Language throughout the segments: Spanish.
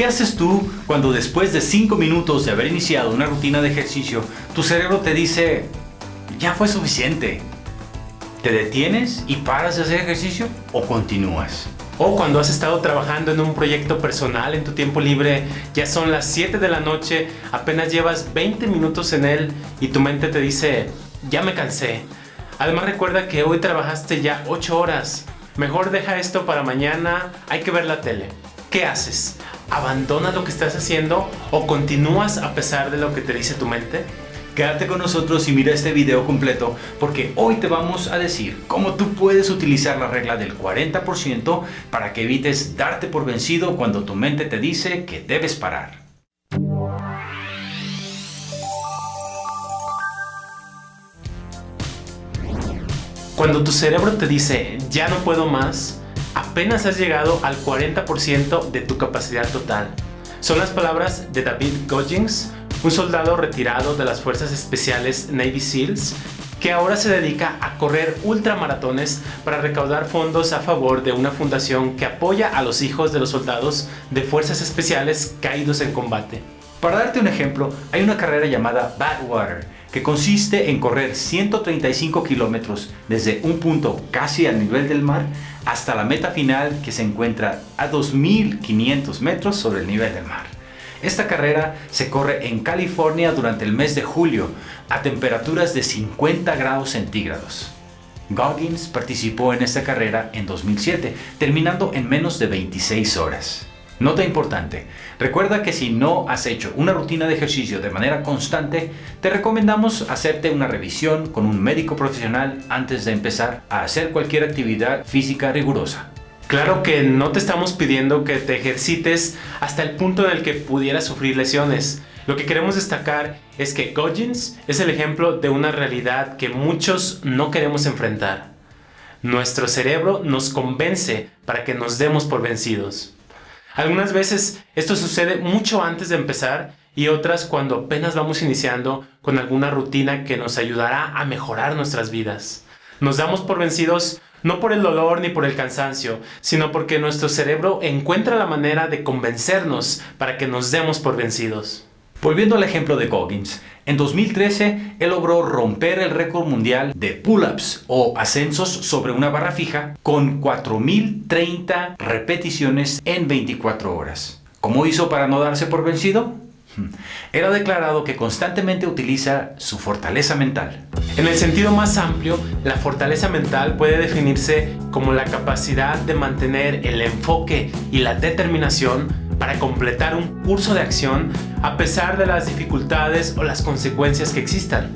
¿Qué haces tú cuando después de 5 minutos de haber iniciado una rutina de ejercicio, tu cerebro te dice, ya fue suficiente? ¿Te detienes y paras de hacer ejercicio o continúas? O cuando has estado trabajando en un proyecto personal en tu tiempo libre, ya son las 7 de la noche, apenas llevas 20 minutos en él y tu mente te dice, ya me cansé. Además recuerda que hoy trabajaste ya 8 horas. Mejor deja esto para mañana, hay que ver la tele. ¿Qué haces? ¿Abandonas lo que estás haciendo o continúas a pesar de lo que te dice tu mente? Quédate con nosotros y mira este video completo porque hoy te vamos a decir cómo tú puedes utilizar la regla del 40% para que evites darte por vencido cuando tu mente te dice que debes parar. Cuando tu cerebro te dice ya no puedo más, apenas has llegado al 40% de tu capacidad total. Son las palabras de David Goggins, un soldado retirado de las Fuerzas Especiales Navy SEALs que ahora se dedica a correr ultramaratones para recaudar fondos a favor de una fundación que apoya a los hijos de los soldados de fuerzas especiales caídos en combate. Para darte un ejemplo, hay una carrera llamada Badwater, que consiste en correr 135 kilómetros desde un punto casi al nivel del mar hasta la meta final que se encuentra a 2.500 metros sobre el nivel del mar. Esta carrera se corre en California durante el mes de julio a temperaturas de 50 grados centígrados. Goggins participó en esta carrera en 2007, terminando en menos de 26 horas. Nota importante, recuerda que si no has hecho una rutina de ejercicio de manera constante, te recomendamos hacerte una revisión con un médico profesional antes de empezar a hacer cualquier actividad física rigurosa. Claro que no te estamos pidiendo que te ejercites hasta el punto en el que pudieras sufrir lesiones. Lo que queremos destacar es que Goggins es el ejemplo de una realidad que muchos no queremos enfrentar. Nuestro cerebro nos convence para que nos demos por vencidos. Algunas veces esto sucede mucho antes de empezar y otras cuando apenas vamos iniciando con alguna rutina que nos ayudará a mejorar nuestras vidas. Nos damos por vencidos no por el dolor ni por el cansancio, sino porque nuestro cerebro encuentra la manera de convencernos para que nos demos por vencidos. Volviendo al ejemplo de Goggins, en 2013 él logró romper el récord mundial de pull-ups o ascensos sobre una barra fija con 4030 repeticiones en 24 horas. ¿Cómo hizo para no darse por vencido? Era declarado que constantemente utiliza su fortaleza mental. En el sentido más amplio, la fortaleza mental puede definirse como la capacidad de mantener el enfoque y la determinación para completar un curso de acción a pesar de las dificultades o las consecuencias que existan.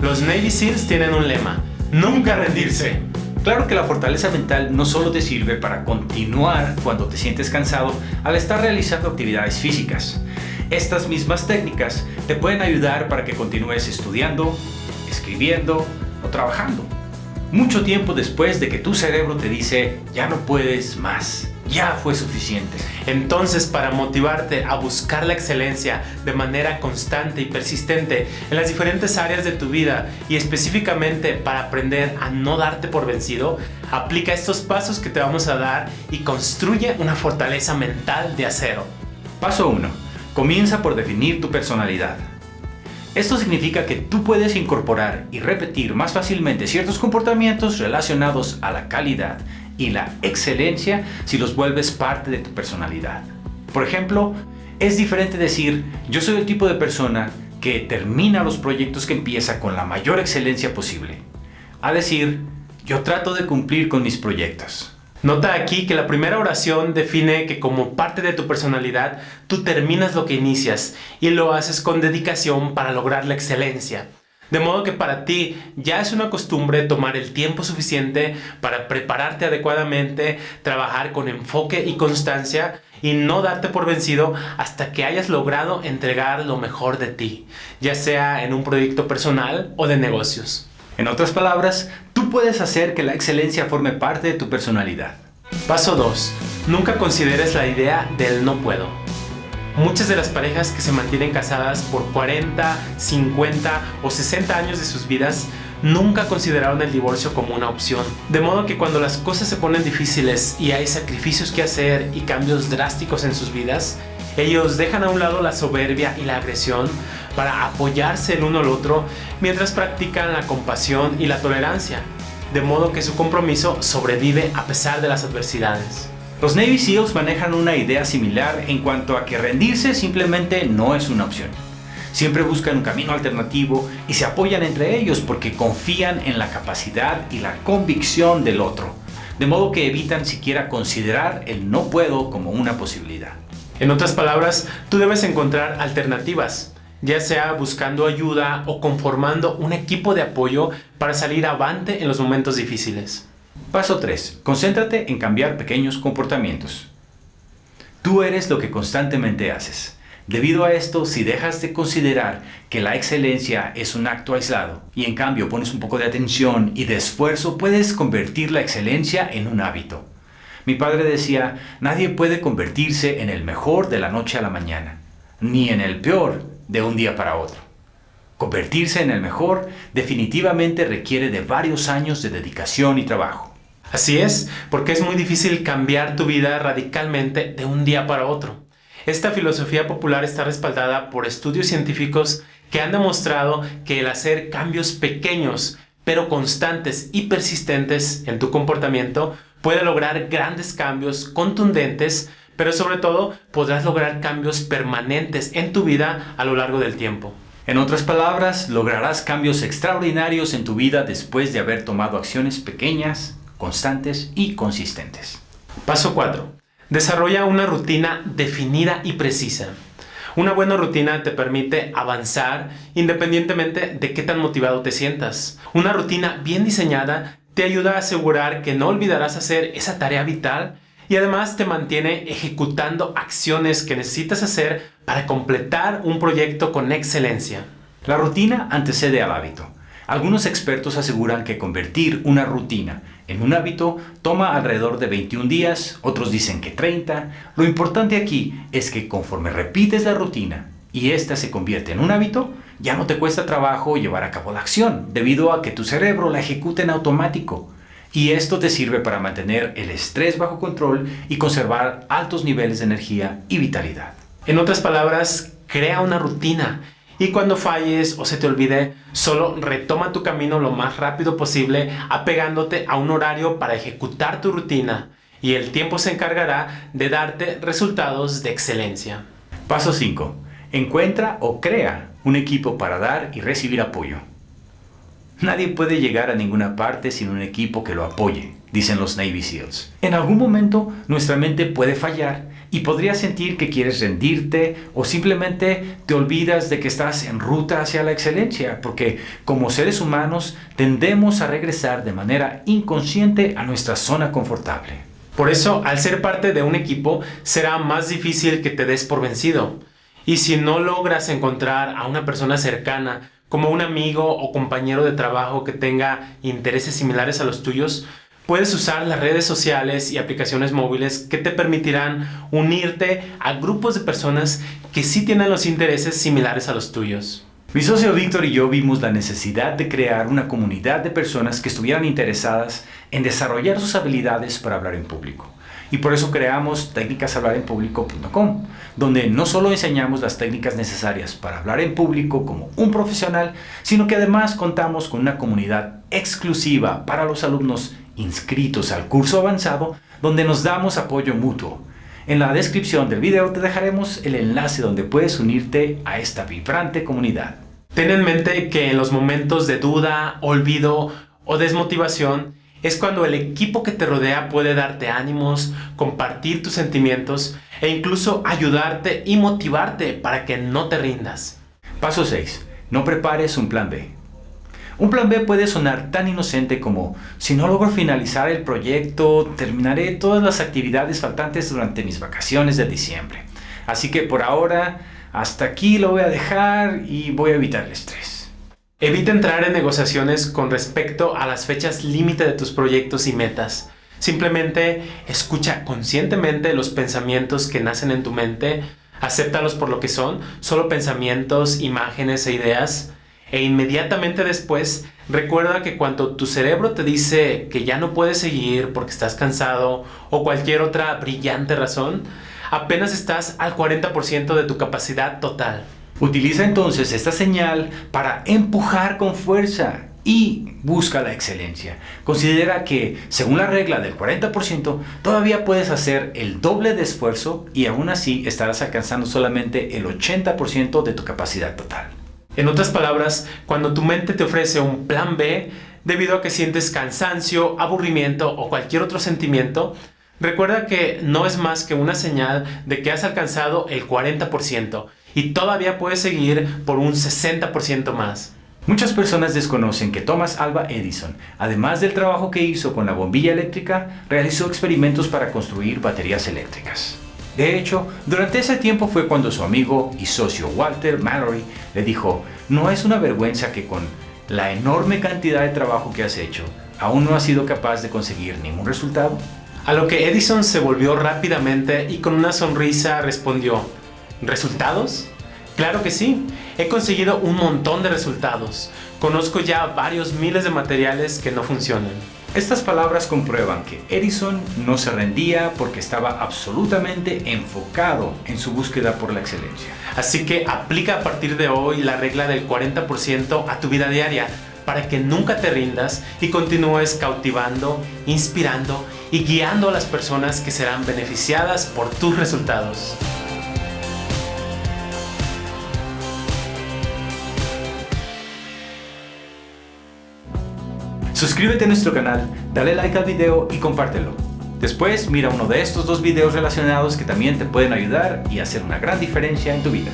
Los Navy SEALs tienen un lema, nunca rendirse. Claro que la fortaleza mental no solo te sirve para continuar cuando te sientes cansado al estar realizando actividades físicas. Estas mismas técnicas te pueden ayudar para que continúes estudiando, escribiendo o trabajando. Mucho tiempo después de que tu cerebro te dice, ya no puedes más, ya fue suficiente. Entonces, para motivarte a buscar la excelencia de manera constante y persistente en las diferentes áreas de tu vida y específicamente para aprender a no darte por vencido, aplica estos pasos que te vamos a dar y construye una fortaleza mental de acero. Paso 1 Comienza por definir tu personalidad. Esto significa que tú puedes incorporar y repetir más fácilmente ciertos comportamientos relacionados a la calidad y la excelencia si los vuelves parte de tu personalidad. Por ejemplo, es diferente decir yo soy el tipo de persona que termina los proyectos que empieza con la mayor excelencia posible, a decir yo trato de cumplir con mis proyectos. Nota aquí que la primera oración define que como parte de tu personalidad, tú terminas lo que inicias y lo haces con dedicación para lograr la excelencia. De modo que para ti ya es una costumbre tomar el tiempo suficiente para prepararte adecuadamente, trabajar con enfoque y constancia y no darte por vencido hasta que hayas logrado entregar lo mejor de ti, ya sea en un proyecto personal o de negocios. En otras palabras, tú puedes hacer que la excelencia forme parte de tu personalidad. Paso 2. Nunca consideres la idea del no puedo. Muchas de las parejas que se mantienen casadas por 40, 50 o 60 años de sus vidas nunca consideraron el divorcio como una opción. De modo que cuando las cosas se ponen difíciles y hay sacrificios que hacer y cambios drásticos en sus vidas, Ellos dejan a un lado la soberbia y la agresión para apoyarse el uno al otro mientras practican la compasión y la tolerancia, de modo que su compromiso sobrevive a pesar de las adversidades. Los Navy SEALs manejan una idea similar en cuanto a que rendirse simplemente no es una opción. Siempre buscan un camino alternativo y se apoyan entre ellos porque confían en la capacidad y la convicción del otro, de modo que evitan siquiera considerar el no puedo como una posibilidad. En otras palabras, tú debes encontrar alternativas, ya sea buscando ayuda o conformando un equipo de apoyo para salir avante en los momentos difíciles. Paso 3. Concéntrate en cambiar pequeños comportamientos. Tú eres lo que constantemente haces. Debido a esto, si dejas de considerar que la excelencia es un acto aislado y en cambio pones un poco de atención y de esfuerzo, puedes convertir la excelencia en un hábito. Mi padre decía, nadie puede convertirse en el mejor de la noche a la mañana, ni en el peor de un día para otro. Convertirse en el mejor definitivamente requiere de varios años de dedicación y trabajo. Así es, porque es muy difícil cambiar tu vida radicalmente de un día para otro. Esta filosofía popular está respaldada por estudios científicos que han demostrado que el hacer cambios pequeños pero constantes y persistentes en tu comportamiento puede lograr grandes cambios contundentes, pero sobre todo podrás lograr cambios permanentes en tu vida a lo largo del tiempo. En otras palabras, lograrás cambios extraordinarios en tu vida después de haber tomado acciones pequeñas, constantes y consistentes. Paso 4. Desarrolla una rutina definida y precisa. Una buena rutina te permite avanzar independientemente de qué tan motivado te sientas. Una rutina bien diseñada te ayuda a asegurar que no olvidarás hacer esa tarea vital y además te mantiene ejecutando acciones que necesitas hacer para completar un proyecto con excelencia. La rutina antecede al hábito. Algunos expertos aseguran que convertir una rutina en un hábito toma alrededor de 21 días, otros dicen que 30. Lo importante aquí es que conforme repites la rutina y ésta se convierte en un hábito, ya no te cuesta trabajo llevar a cabo la acción, debido a que tu cerebro la ejecuta en automático. Y esto te sirve para mantener el estrés bajo control y conservar altos niveles de energía y vitalidad. En otras palabras, crea una rutina y cuando falles o se te olvide, solo retoma tu camino lo más rápido posible apegándote a un horario para ejecutar tu rutina y el tiempo se encargará de darte resultados de excelencia. Paso 5. Encuentra o crea un equipo para dar y recibir apoyo. Nadie puede llegar a ninguna parte sin un equipo que lo apoye, dicen los Navy SEALs. En algún momento nuestra mente puede fallar y podrías sentir que quieres rendirte o simplemente te olvidas de que estás en ruta hacia la excelencia, porque como seres humanos tendemos a regresar de manera inconsciente a nuestra zona confortable. Por eso, al ser parte de un equipo, será más difícil que te des por vencido. Y si no logras encontrar a una persona cercana, como un amigo o compañero de trabajo que tenga intereses similares a los tuyos, Puedes usar las redes sociales y aplicaciones móviles que te permitirán unirte a grupos de personas que sí tienen los intereses similares a los tuyos. Mi socio Víctor y yo vimos la necesidad de crear una comunidad de personas que estuvieran interesadas en desarrollar sus habilidades para hablar en público. Y por eso creamos técnicashablarenpublico.com, donde no solo enseñamos las técnicas necesarias para hablar en público como un profesional, sino que además contamos con una comunidad exclusiva para los alumnos inscritos al curso avanzado donde nos damos apoyo mutuo. En la descripción del video te dejaremos el enlace donde puedes unirte a esta vibrante comunidad. Ten en mente que en los momentos de duda, olvido o desmotivación es cuando el equipo que te rodea puede darte ánimos, compartir tus sentimientos e incluso ayudarte y motivarte para que no te rindas. Paso 6. No prepares un plan B. Un plan B puede sonar tan inocente como, si no logro finalizar el proyecto, terminaré todas las actividades faltantes durante mis vacaciones de diciembre. Así que por ahora, hasta aquí lo voy a dejar y voy a evitar el estrés. Evita entrar en negociaciones con respecto a las fechas límite de tus proyectos y metas. Simplemente escucha conscientemente los pensamientos que nacen en tu mente, acéptalos por lo que son, solo pensamientos, imágenes e ideas, e inmediatamente después recuerda que cuando tu cerebro te dice que ya no puedes seguir porque estás cansado o cualquier otra brillante razón, apenas estás al 40% de tu capacidad total. Utiliza entonces esta señal para empujar con fuerza y busca la excelencia. Considera que, según la regla del 40%, todavía puedes hacer el doble de esfuerzo y aún así estarás alcanzando solamente el 80% de tu capacidad total. En otras palabras, cuando tu mente te ofrece un plan B, debido a que sientes cansancio, aburrimiento o cualquier otro sentimiento, recuerda que no es más que una señal de que has alcanzado el 40% y todavía puedes seguir por un 60% más. Muchas personas desconocen que Thomas Alva Edison, además del trabajo que hizo con la bombilla eléctrica, realizó experimentos para construir baterías eléctricas. De hecho, durante ese tiempo fue cuando su amigo y socio Walter Mallory le dijo, no es una vergüenza que con la enorme cantidad de trabajo que has hecho, aún no has sido capaz de conseguir ningún resultado. A lo que Edison se volvió rápidamente y con una sonrisa respondió, ¿resultados? Claro que sí, he conseguido un montón de resultados. Conozco ya varios miles de materiales que no funcionan. Estas palabras comprueban que Edison no se rendía porque estaba absolutamente enfocado en su búsqueda por la excelencia. Así que aplica a partir de hoy la regla del 40% a tu vida diaria para que nunca te rindas y continúes cautivando, inspirando y guiando a las personas que serán beneficiadas por tus resultados. Suscríbete a nuestro canal, dale like al video y compártelo. Después mira uno de estos dos videos relacionados que también te pueden ayudar y hacer una gran diferencia en tu vida.